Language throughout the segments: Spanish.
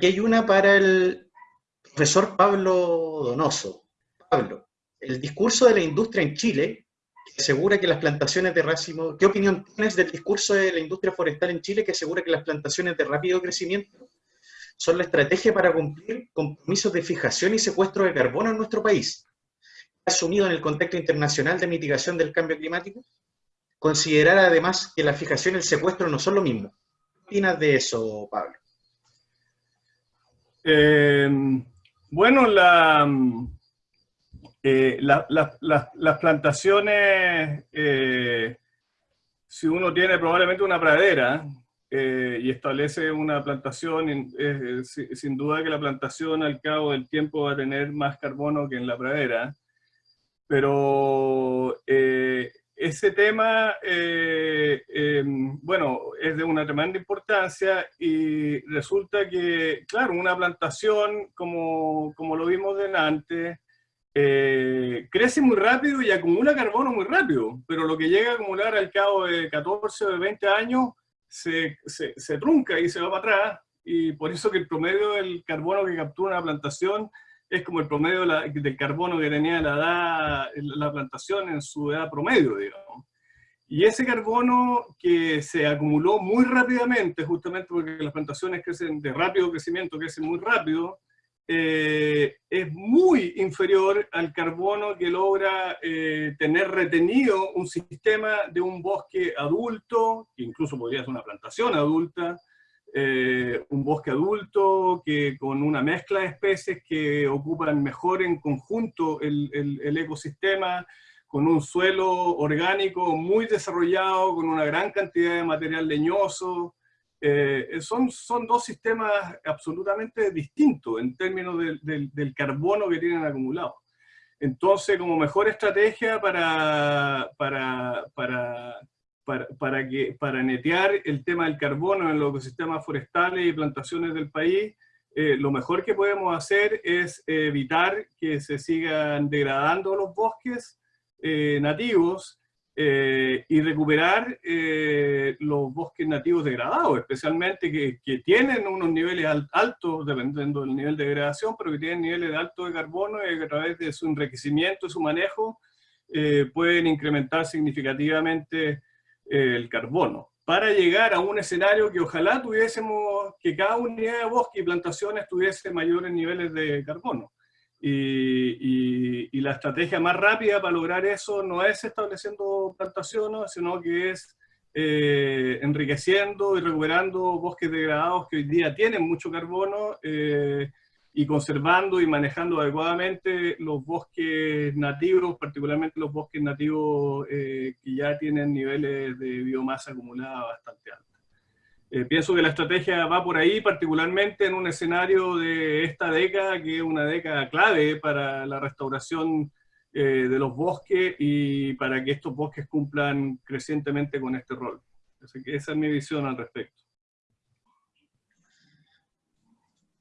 Aquí hay una para el profesor Pablo Donoso. Pablo, el discurso de la industria en Chile que asegura que las plantaciones de racimo, ¿qué opinión tienes del discurso de la industria forestal en Chile que asegura que las plantaciones de rápido crecimiento son la estrategia para cumplir compromisos de fijación y secuestro de carbono en nuestro país? asumido en el contexto internacional de mitigación del cambio climático? Considerar además que la fijación y el secuestro no son lo mismo. ¿Qué opinas de eso, Pablo? Eh, bueno, eh, las plantaciones, eh, si uno tiene probablemente una pradera y establece una plantación, sin duda que la plantación al cabo del tiempo va a tener más carbono que en la pradera, pero ese tema, eh, em, bueno, es de una tremenda importancia y resulta que, claro, una plantación, como, como lo vimos delante, eh, crece muy rápido y acumula carbono muy rápido, pero lo que llega a acumular al cabo de 14 o de 20 años se, se, se trunca y se va para atrás, y por eso que el promedio del carbono que captura una plantación es como el promedio del carbono que tenía la, edad, la plantación en su edad promedio, digamos. Y ese carbono que se acumuló muy rápidamente, justamente porque las plantaciones crecen de rápido crecimiento, crecen muy rápido, eh, es muy inferior al carbono que logra eh, tener retenido un sistema de un bosque adulto, incluso podría ser una plantación adulta, eh, un bosque adulto que con una mezcla de especies que ocupan mejor en conjunto el, ecosistema, con un suelo orgánico muy desarrollado, con una gran cantidad de material leñoso. Eh, son, son dos sistemas absolutamente distintos en términos del, carbono que tienen acumulado. Entonces, como mejor estrategia para, para para, que, para netear el tema del carbono en los ecosistemas forestales y plantaciones del país, eh, lo mejor que podemos hacer es evitar que se sigan degradando los bosques eh, nativos eh, y recuperar los bosques nativos degradados, especialmente que, que, tienen unos niveles altos, dependiendo del nivel de degradación, pero que tienen niveles altos de carbono y que a través de su enriquecimiento y su manejo pueden incrementar significativamente el carbono, para llegar a un escenario que ojalá tuviésemos, que cada unidad de bosque y plantaciones tuviese mayores niveles de carbono. Y, la estrategia más rápida para lograr eso no es estableciendo plantaciones, sino que es eh, enriqueciendo y recuperando bosques degradados que hoy día tienen mucho carbono, eh, y conservando y manejando adecuadamente los bosques nativos, particularmente los bosques nativos eh, que ya tienen niveles de biomasa acumulada bastante altos. Eh, pienso que la estrategia va por ahí, particularmente en un escenario de esta década, que es una década clave para la restauración eh, de los bosques y para que estos bosques cumplan crecientemente con este rol. Así que esa es mi visión al respecto.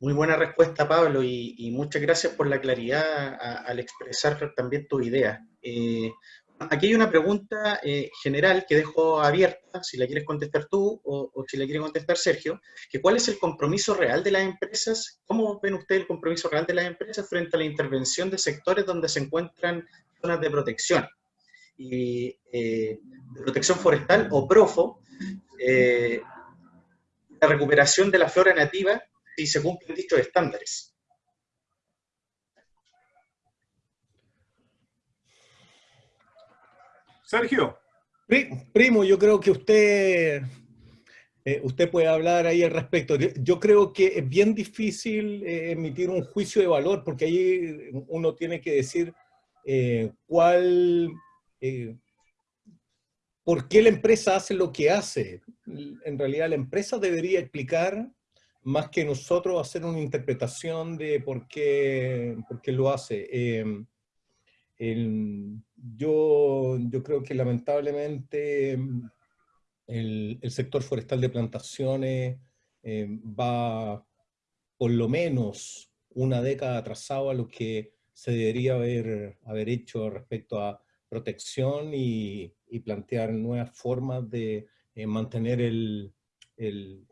Muy buena respuesta, Pablo, y, muchas gracias por la claridad al expresar también tu idea. Eh, aquí hay una pregunta eh, general que dejo abierta, si la quieres contestar tú o, si la quiere contestar Sergio, que cuál es el compromiso real de las empresas, cómo ven ustedes el compromiso real de las empresas frente a la intervención de sectores donde se encuentran zonas de protección, y, eh, de protección forestal o PROFO, la recuperación de la flora nativa y se cumplen dichos estándares. Sergio. Primo, yo creo que usted, eh, usted puede hablar ahí al respecto. Yo creo que es bien difícil eh, emitir un juicio de valor, porque ahí uno tiene que decir eh, cuál, por qué la empresa hace lo que hace. En realidad la empresa debería explicar más que nosotros hacer una interpretación de por qué, por qué lo hace. Em, yo, yo creo que lamentablemente el, el sector forestal de plantaciones em, va por lo menos una década atrasado a lo que se debería haber, haber hecho respecto a protección y, y plantear nuevas formas de eh, mantener el, el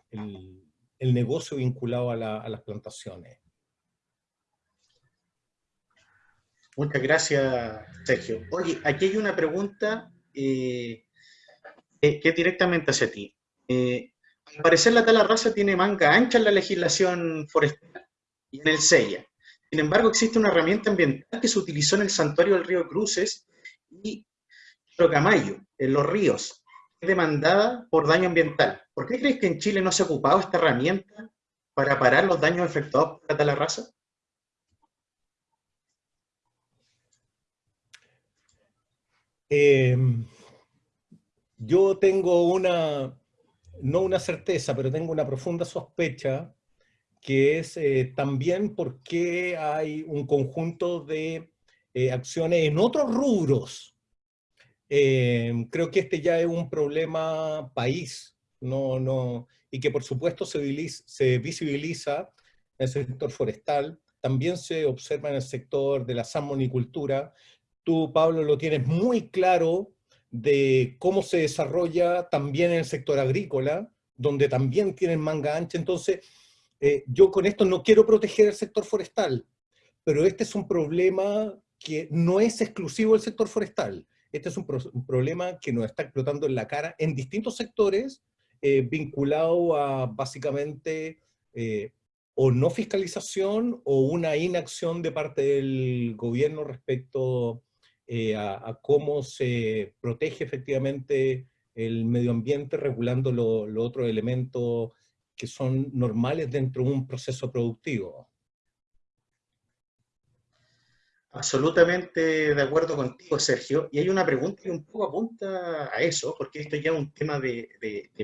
el negocio vinculado a, las plantaciones. Muchas gracias, Sergio. Oye, aquí hay una pregunta eh, que es directamente hacia ti. Eh, al parecer la tala raza tiene manga ancha en la legislación forestal y en el SEIA. Sin embargo, existe una herramienta ambiental que se utilizó en el santuario del río Cruces y Rocamayo, en los ríos, demandada por daño ambiental. ¿Por qué crees que en Chile no se ha ocupado esta herramienta para parar los daños efectuados por la raza? Em, yo tengo una, no una certeza, pero tengo una profunda sospecha que es eh, también porque hay un conjunto de eh, acciones en otros rubros. Eh, creo que este ya es un problema país, no, no, y que por supuesto se, se visibiliza en el sector forestal, también se observa en el sector de la salmonicultura. Tú, Pablo, lo tienes muy claro de cómo se desarrolla también en el sector agrícola, donde también tienen manga ancha. Entonces, eh, yo con esto no quiero proteger el sector forestal, pero este es un problema que no es exclusivo del sector forestal. Este es un, problema que nos está explotando en la cara en distintos sectores, eh, vinculado a básicamente eh, o no fiscalización o una inacción de parte del gobierno respecto a, cómo se protege efectivamente el medio ambiente regulando los lo otros elementos que son normales dentro de un proceso productivo. Absolutamente de acuerdo contigo, Sergio. Y hay una pregunta que un poco apunta a eso, porque esto ya es un tema de,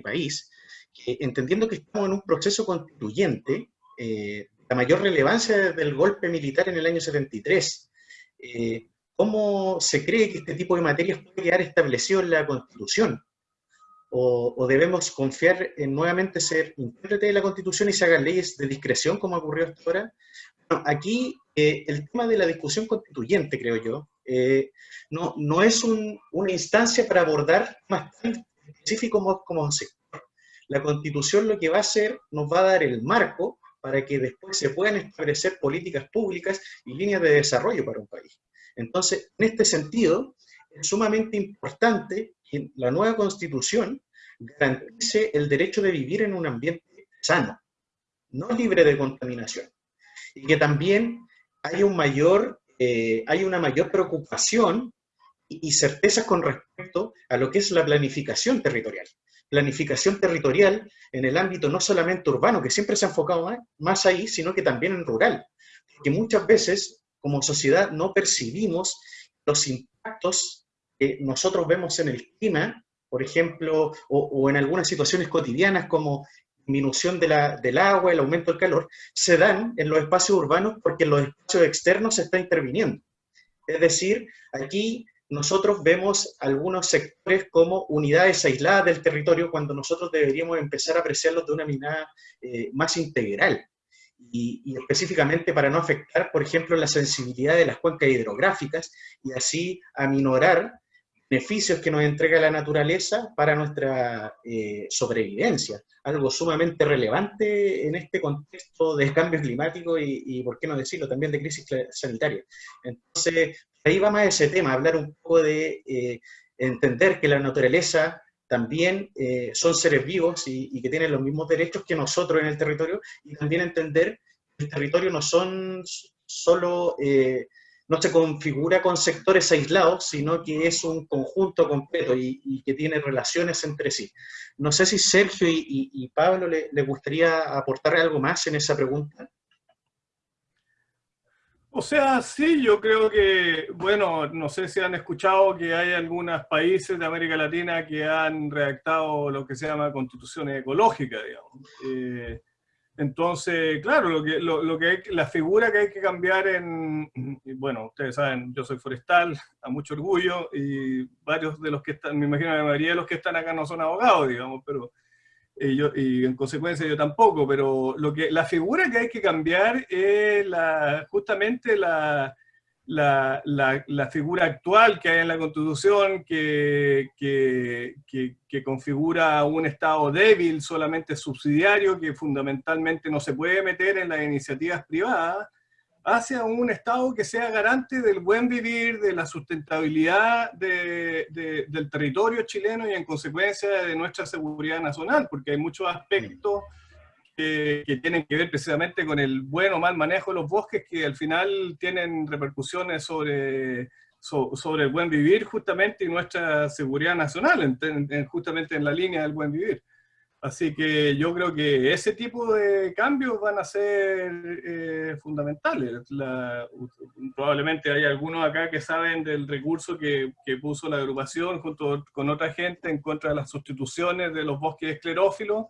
país, que entendiendo que estamos en un proceso constituyente, eh, la mayor relevancia del golpe militar en el año 73, eh, ¿cómo se cree que este tipo de materias puede quedar establecido en la Constitución? o, debemos confiar en nuevamente ser intérprete de la Constitución y se hagan leyes de discreción como ocurrió hasta ahora? Bueno, aquí eh, el tema de la discusión constituyente, creo yo, eh, no, no es una instancia para abordar más tan específico como, como sector. La Constitución lo que va a hacer, nos va a dar el marco para que después se puedan establecer políticas públicas y líneas de desarrollo para un país. Entonces, en este sentido, es sumamente importante que la nueva constitución garantice el derecho de vivir en un ambiente sano, no libre de contaminación. Y que también hay, un mayor, eh, hay una mayor preocupación y, certezas con respecto a lo que es la planificación territorial. Planificación territorial en el ámbito no solamente urbano, que siempre se ha enfocado más, más ahí, sino que también en rural. Porque muchas veces, como sociedad, no percibimos los impactos que nosotros vemos en el clima por ejemplo, o, en algunas situaciones cotidianas como disminución de la, del agua, el aumento del calor, se dan en los espacios urbanos porque en los espacios externos se está interviniendo. Es decir, aquí nosotros vemos algunos sectores como unidades aisladas del territorio cuando nosotros deberíamos empezar a apreciarlos de una mirada eh, más integral. Y, y, específicamente para no afectar, por ejemplo, la sensibilidad de las cuencas hidrográficas y así aminorar beneficios que nos entrega la naturaleza para nuestra eh, sobrevivencia, algo sumamente relevante en este contexto de cambio climático y, por qué no decirlo, también de crisis sanitaria. Entonces, ahí va más ese tema, hablar un poco de eh, entender que la naturaleza también eh, son seres vivos y, y, que tienen los mismos derechos que nosotros en el territorio, y también entender que el territorio no son solo no se configura con sectores aislados, sino que es un conjunto completo y, que tiene relaciones entre sí. No sé si Sergio y, Pablo le, gustaría aportar algo más en esa pregunta. O sea, sí, yo creo que, bueno, no sé si han escuchado que hay algunos países de América Latina que han redactado lo que se llama constituciones ecológicas, digamos. Eh, entonces, claro, lo que, lo, que la figura que hay que cambiar en, bueno, ustedes saben, yo soy forestal, a mucho orgullo, y varios de los que están, me imagino la mayoría de los que están acá no son abogados, digamos, pero, y, yo, y en consecuencia yo tampoco, pero lo que, la figura que hay que cambiar es la, justamente la, la, la, figura actual que hay en la Constitución que, que, configura un Estado débil, solamente subsidiario, que fundamentalmente no se puede meter en las iniciativas privadas, hacia un Estado que sea garante del buen vivir, de la sustentabilidad de, del territorio chileno y en consecuencia de nuestra seguridad nacional, porque hay muchos aspectos que, tienen que ver precisamente con el buen o mal manejo de los bosques que al final tienen repercusiones sobre, sobre el buen vivir justamente y nuestra seguridad nacional, justamente en la línea del buen vivir. Así que yo creo que ese tipo de cambios van a ser eh, fundamentales. probablemente hay algunos acá que saben del recurso que, que, puso la agrupación junto con otra gente en contra de las sustituciones de los bosques esclerófilos,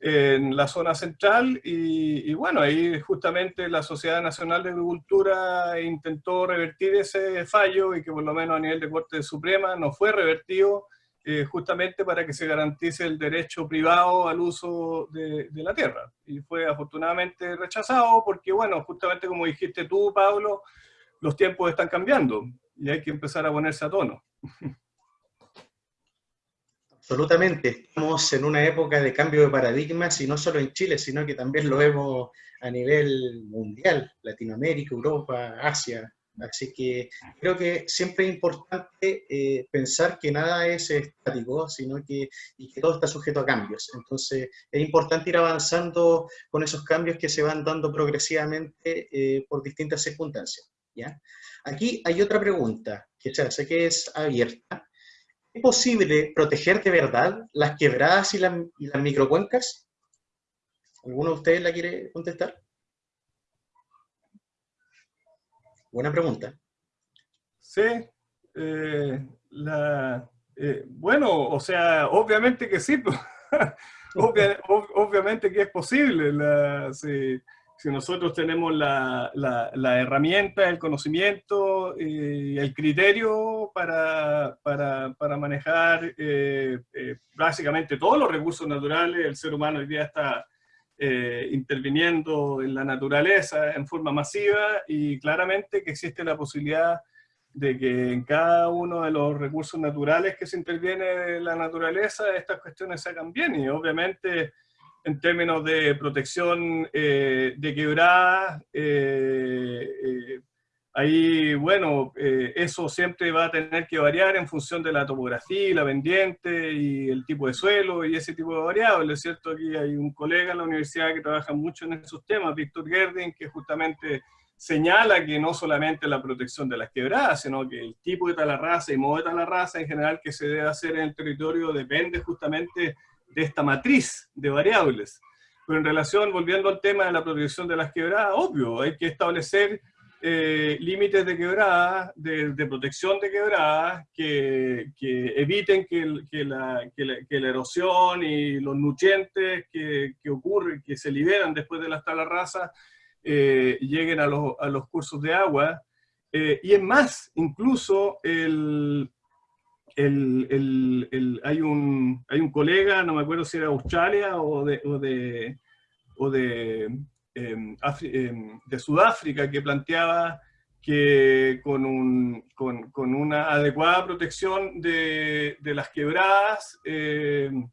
en la zona central y, bueno, ahí justamente la Sociedad Nacional de Agricultura intentó revertir ese fallo y que por lo menos a nivel de Corte Suprema no fue revertido eh, justamente para que se garantice el derecho privado al uso de, de, la tierra. Y fue afortunadamente rechazado porque bueno, justamente como dijiste tú, Pablo, los tiempos están cambiando y hay que empezar a ponerse a tono. Absolutamente, estamos en una época de cambio de paradigmas y no solo en Chile, sino que también lo vemos a nivel mundial, Latinoamérica, Europa, Asia. Así que creo que siempre es importante eh, pensar que nada es estático, sino que, y que todo está sujeto a cambios. Entonces es importante ir avanzando con esos cambios que se van dando progresivamente eh, por distintas circunstancias. ¿ya? Aquí hay otra pregunta que ya sé que es abierta, ¿Es posible proteger de verdad las quebradas y las, microcuencas? ¿Alguno de ustedes la quiere contestar? Buena pregunta. Sí, eh, eh, bueno, o sea, obviamente que sí, obviamente que es posible. La, si nosotros tenemos la, la, herramienta, el conocimiento y el criterio para, para, para manejar eh, eh, básicamente todos los recursos naturales, el ser humano hoy día está eh, interviniendo en la naturaleza en forma masiva y claramente que existe la posibilidad de que en cada uno de los recursos naturales que se interviene en la naturaleza estas cuestiones se hagan bien y obviamente en términos de protección eh, de quebradas, eh, eh, ahí, bueno, eso siempre va a tener que variar en función de la topografía, la pendiente y el tipo de suelo y ese tipo de variables, ¿cierto? Aquí hay un colega en la universidad que trabaja mucho en esos temas, Víctor Gerding, que justamente señala que no solamente la protección de las quebradas, sino que el tipo de talarraza y modo de talarraza en general que se debe hacer en el territorio depende justamente de esta matriz de variables. Pero en relación, volviendo al tema de la protección de las quebradas, obvio, hay que establecer eh, límites de quebradas, de, protección de quebradas, que, eviten que, la, erosión y los nutrientes que, ocurren, que se liberan después de las talarrazas, eh, lleguen a los, cursos de agua. Eh, y es más, incluso el, el, hay, un, hay un colega, no me acuerdo si era Australia o de, o de, o de, em, em, de Sudáfrica, que planteaba que con, un, con, con una adecuada protección de, de las quebradas em,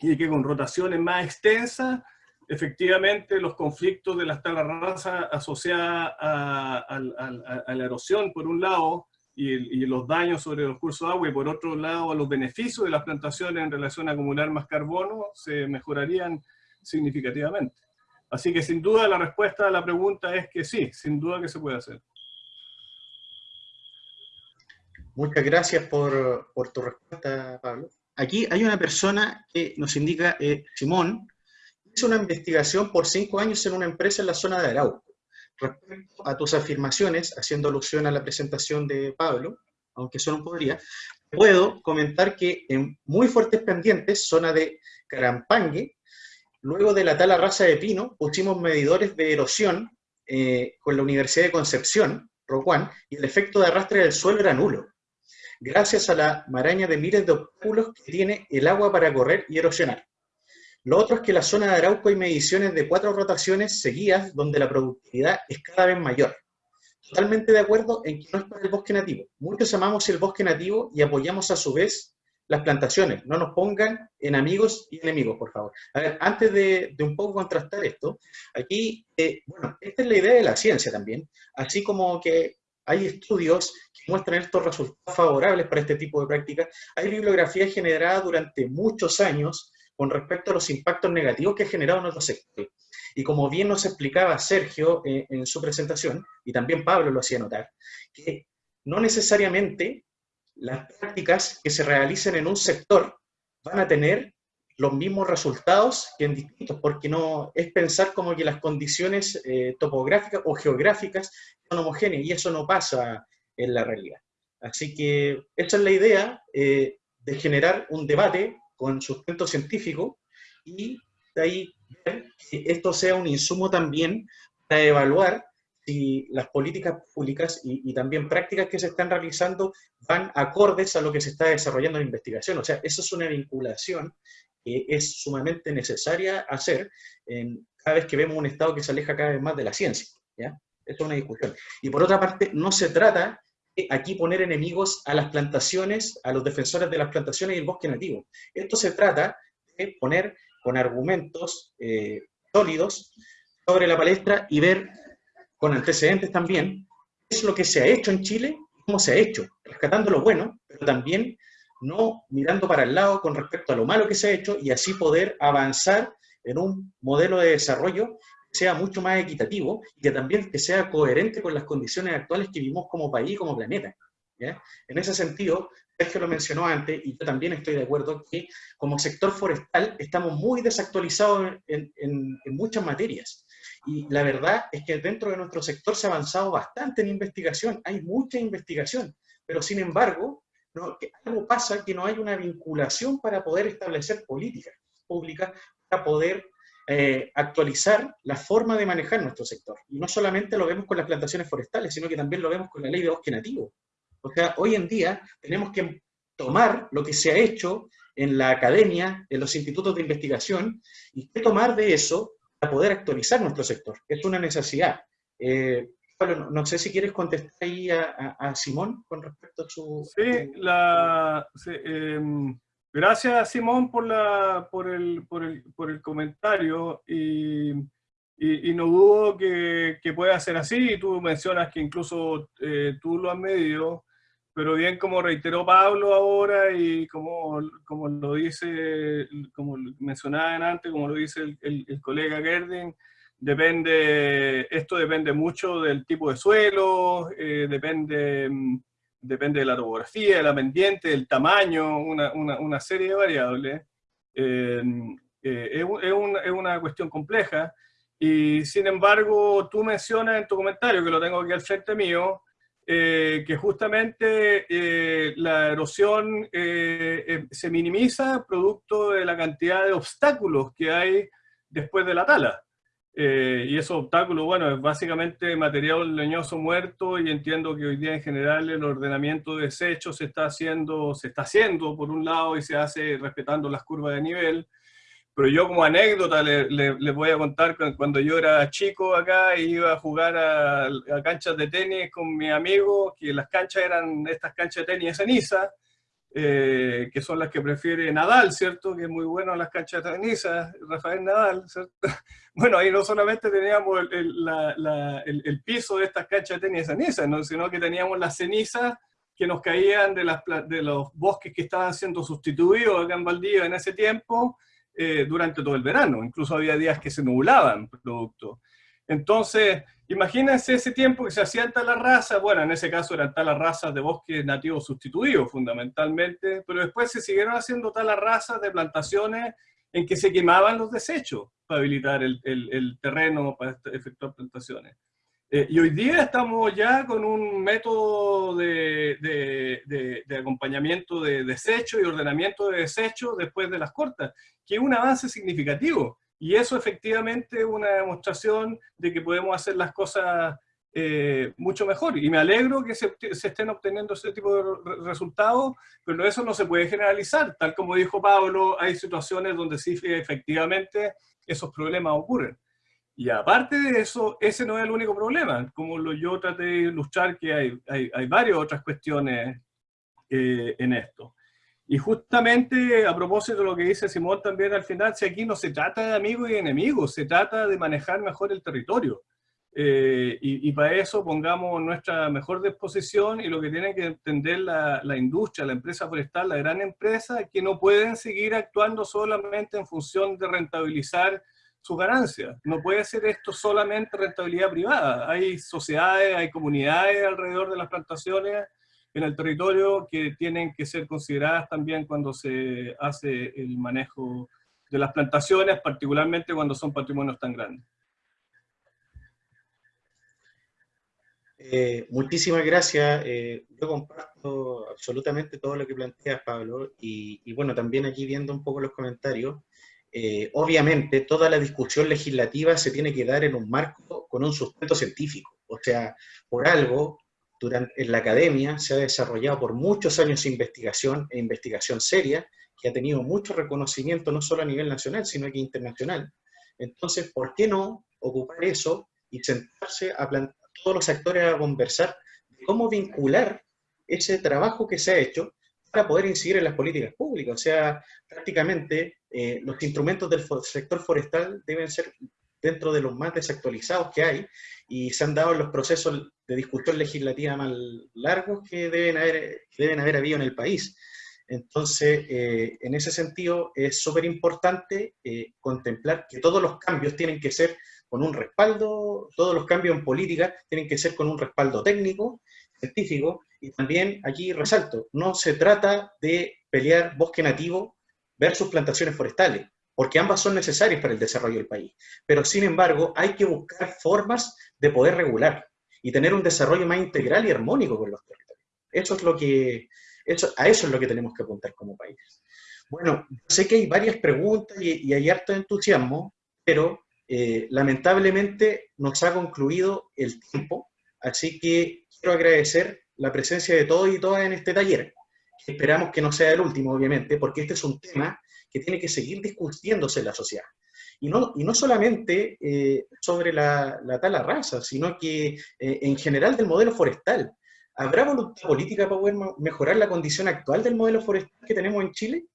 y que con rotaciones más extensas, efectivamente los conflictos de las talarrazas asociadas a, a, la erosión, por un lado, y, los daños sobre los cursos de agua, y por otro lado los beneficios de las plantaciones en relación a acumular más carbono se mejorarían significativamente. Así que sin duda la respuesta a la pregunta es que sí, sin duda que se puede hacer. Muchas gracias por, por tu respuesta, Pablo. Aquí hay una persona que nos indica, eh, Simón, hizo una investigación por cinco años en una empresa en la zona de Arauco respecto a tus afirmaciones, haciendo alusión a la presentación de Pablo, aunque eso no podría, puedo comentar que en muy fuertes pendientes, zona de Carampangue, luego de la tala raza de pino, pusimos medidores de erosión eh, con la Universidad de Concepción, Rocuán, y el efecto de arrastre del suelo era nulo, gracias a la maraña de miles de obstáculos que tiene el agua para correr y erosionar. Lo otro es que la zona de Arauco hay mediciones de cuatro rotaciones seguidas donde la productividad es cada vez mayor. totalmente de acuerdo en que no es para el bosque nativo. Muchos amamos el bosque nativo y apoyamos a su vez las plantaciones. No nos pongan en amigos y enemigos, por favor. A ver, antes de, un poco contrastar esto, aquí, eh, bueno, esta es la idea de la ciencia también, así como que hay estudios que muestran estos resultados favorables para este tipo de prácticas. Hay bibliografía generada durante muchos años con respecto a los impactos negativos que ha generado nuestro sector. Y como bien nos explicaba Sergio eh, en su presentación, y también Pablo lo hacía notar, que no necesariamente las prácticas que se realicen en un sector van a tener los mismos resultados que en distintos, porque no es pensar como que las condiciones eh, topográficas o geográficas son homogéneas, y eso no pasa en la realidad. Así que esa es la idea eh, de generar un debate con sustento científico y de ahí que esto sea un insumo también para evaluar si las políticas públicas y, también prácticas que se están realizando van acordes a lo que se está desarrollando en investigación. O sea, eso es una vinculación que es sumamente necesaria hacer en, cada vez que vemos un Estado que se aleja cada vez más de la ciencia. ¿ya? Esto es una discusión. Y por otra parte, no se trata aquí poner enemigos a las plantaciones, a los defensores de las plantaciones y el bosque nativo. Esto se trata de poner con argumentos eh, sólidos sobre la palestra y ver con antecedentes también, es lo que se ha hecho en Chile cómo se ha hecho, rescatando lo bueno, pero también no mirando para el lado con respecto a lo malo que se ha hecho y así poder avanzar en un modelo de desarrollo sea mucho más equitativo y que también que sea coherente con las condiciones actuales que vivimos como país y como planeta. En ese sentido, Sergio lo mencionó antes, y yo también estoy de acuerdo, que como sector forestal estamos muy desactualizados en, en muchas materias. Y la verdad es que dentro de nuestro sector se ha avanzado bastante en investigación, hay mucha investigación, pero sin embargo, algo pasa que no hay una vinculación para poder establecer políticas públicas, para poder eh, actualizar la forma de manejar nuestro sector. Y no solamente lo vemos con las plantaciones forestales, sino que también lo vemos con la ley de bosque nativo. O sea, hoy en día tenemos que tomar lo que se ha hecho en la academia, en los institutos de investigación, y que tomar de eso para poder actualizar nuestro sector. Es una necesidad. Eh, Pablo, no, sé si quieres contestar ahí a, Simón con respecto a su... Sí, la, em, gracias Simón por, la, por, el, por, el, por el comentario y, y, no dudo que, que, pueda ser así. Tú mencionas que incluso eh, tú lo has medido pero bien como reiteró Pablo ahora y como, como lo dice, como mencionaba antes, como lo dice el, el, colega Gerding, depende, esto depende mucho del tipo de suelo, eh, depende, depende de la topografía, la pendiente, del tamaño, una, serie de variables. Eh, eh, es, una cuestión compleja y sin embargo tú mencionas en tu comentario, que lo tengo aquí al frente mío, eh, que justamente la erosión se minimiza producto de la cantidad de obstáculos que hay después de la tala. Y esos obstáculos, bueno, es básicamente material leñoso muerto y entiendo que hoy día en general el ordenamiento de desechos se está haciendo, se está haciendo por un lado y se hace respetando las curvas de nivel, pero yo como anécdota les le, voy a contar cuando yo era chico acá iba a jugar a, canchas de tenis con mi amigo, que las canchas eran estas canchas de tenis de ceniza, eh, que son las que prefiere Nadal, ¿cierto? Que es muy bueno las canchas de ceniza, Rafael Nadal, ¿cierto? Bueno, ahí no solamente teníamos el, el, piso de estas canchas de tenis de ceniza, ¿no? sino que teníamos las cenizas que nos caían de, las, de los bosques que estaban siendo sustituidos acá en Valdivia en ese tiempo, eh, durante todo el verano. Incluso había días que se nublaban producto. Entonces, imagínense ese tiempo que se hacían talas razas, bueno, en ese caso eran talas razas de bosques nativos sustituidos fundamentalmente, pero después se siguieron haciendo talas razas de plantaciones en que se quemaban los desechos para habilitar el, terreno para efectuar plantaciones. Eh, y hoy día estamos ya con un método de, de, acompañamiento de desecho y ordenamiento de desechos después de las cortas, que es un avance significativo. Y eso efectivamente es una demostración de que podemos hacer las cosas eh, mucho mejor. Y me alegro que se, estén obteniendo ese tipo de resultados, pero eso no se puede generalizar. Tal como dijo Pablo, hay situaciones donde sí efectivamente esos problemas ocurren. Y aparte de eso, ese no es el único problema. Como lo, yo traté de ilustrar que hay, hay, hay varias otras cuestiones eh, en esto. Y justamente a propósito de lo que dice Simón también al final, si aquí no se trata de amigos y enemigos, se trata de manejar mejor el territorio. Eh, y, para eso pongamos nuestra mejor disposición y lo que tiene que entender la, la, industria, la empresa forestal, la gran empresa, que no pueden seguir actuando solamente en función de rentabilizar sus ganancias. No puede ser esto solamente rentabilidad privada. Hay sociedades, hay comunidades alrededor de las plantaciones en el territorio que tienen que ser consideradas también cuando se hace el manejo de las plantaciones, particularmente cuando son patrimonios tan grandes. Eh, muchísimas gracias. Eh, yo comparto absolutamente todo lo que planteas, Pablo, y, bueno, también aquí viendo un poco los comentarios, eh, obviamente toda la discusión legislativa se tiene que dar en un marco con un sustento científico. O sea, por algo durante, en la academia se ha desarrollado por muchos años investigación e investigación seria, que ha tenido mucho reconocimiento no solo a nivel nacional, sino aquí internacional. Entonces, ¿por qué no ocupar eso y sentarse a todos los actores a conversar de cómo vincular ese trabajo que se ha hecho para poder incidir en las políticas públicas? O sea, prácticamente eh, los instrumentos del sector forestal deben ser dentro de los más desactualizados que hay y se han dado los procesos de discusión legislativa más largos que deben haber, deben haber habido en el país. Entonces, eh, en ese sentido, es súper importante eh, contemplar que todos los cambios tienen que ser con un respaldo, todos los cambios en política tienen que ser con un respaldo técnico, científico, y también aquí resalto, no se trata de pelear bosque nativo versus plantaciones forestales porque ambas son necesarias para el desarrollo del país. Pero sin embargo, hay que buscar formas de poder regular y tener un desarrollo más integral y armónico con los territorios. Eso es lo que, eso, a eso es lo que tenemos que apuntar como país. Bueno, sé que hay varias preguntas y, hay harto entusiasmo, pero eh, lamentablemente nos ha concluido el tiempo, así que quiero agradecer la presencia de todos y todas en este taller. Esperamos que no sea el último, obviamente, porque este es un tema que tiene que seguir discutiéndose en la sociedad. Y no, y no solamente eh, sobre la, la, tala raza, sino que eh, en general del modelo forestal. ¿Habrá voluntad política para poder mejorar la condición actual del modelo forestal que tenemos en Chile?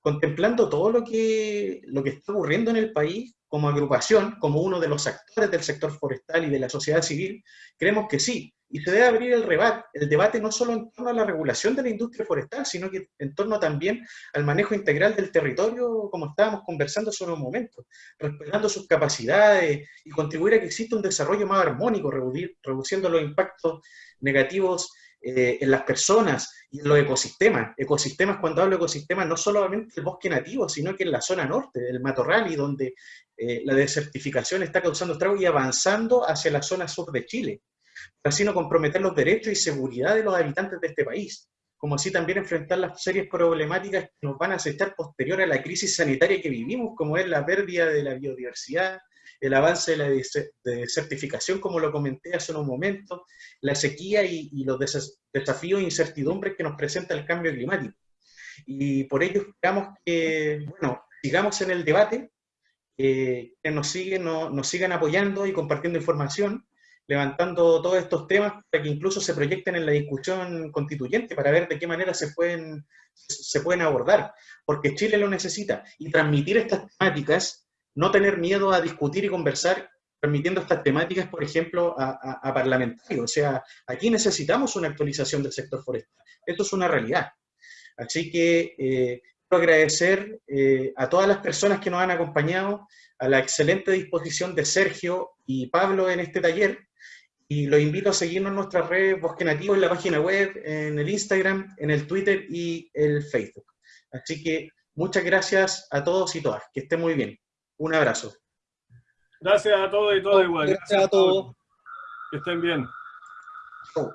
Contemplando todo lo que, lo que está ocurriendo en el país como agrupación, como uno de los actores del sector forestal y de la sociedad civil, creemos que sí, y se debe abrir el, debate, el debate no solo en torno a la regulación de la industria forestal, sino que en torno también al manejo integral del territorio, como estábamos conversando hace unos momentos, respetando sus capacidades y contribuir a que exista un desarrollo más armónico, reduciendo los impactos negativos eh, en las personas y en los ecosistemas. Ecosistemas, cuando hablo de ecosistemas, no solamente el bosque nativo, sino que en la zona norte, del matorral, y donde eh, la desertificación está causando estragos y avanzando hacia la zona sur de Chile para así no comprometer los derechos y seguridad de los habitantes de este país, como así también enfrentar las serias problemáticas que nos van a acechar posterior a la crisis sanitaria que vivimos, como es la pérdida de la biodiversidad, el avance de la desertificación, como lo comenté hace unos momentos, la sequía y, los desafíos e incertidumbres que nos presenta el cambio climático. Y por ello esperamos que, bueno, sigamos en el debate, que nos, siguen, nos sigan apoyando y compartiendo información, levantando todos estos temas para que incluso se proyecten en la discusión constituyente para ver de qué manera se pueden, se pueden abordar, porque Chile lo necesita. Y transmitir estas temáticas, no tener miedo a discutir y conversar, transmitiendo estas temáticas, por ejemplo, a, parlamentarios. O sea, aquí necesitamos una actualización del sector forestal. Esto es una realidad. Así que eh, quiero agradecer eh, a todas las personas que nos han acompañado, a la excelente disposición de Sergio y Pablo en este taller, y los invito a seguirnos en nuestras redes Bosque Nativo, en la página web, en el Instagram, en el Twitter y el Facebook. Así que muchas gracias a todos y todas. Que estén muy bien. Un abrazo. Gracias a todos y todas igual. Gracias, a todos. Que estén bien. Chau.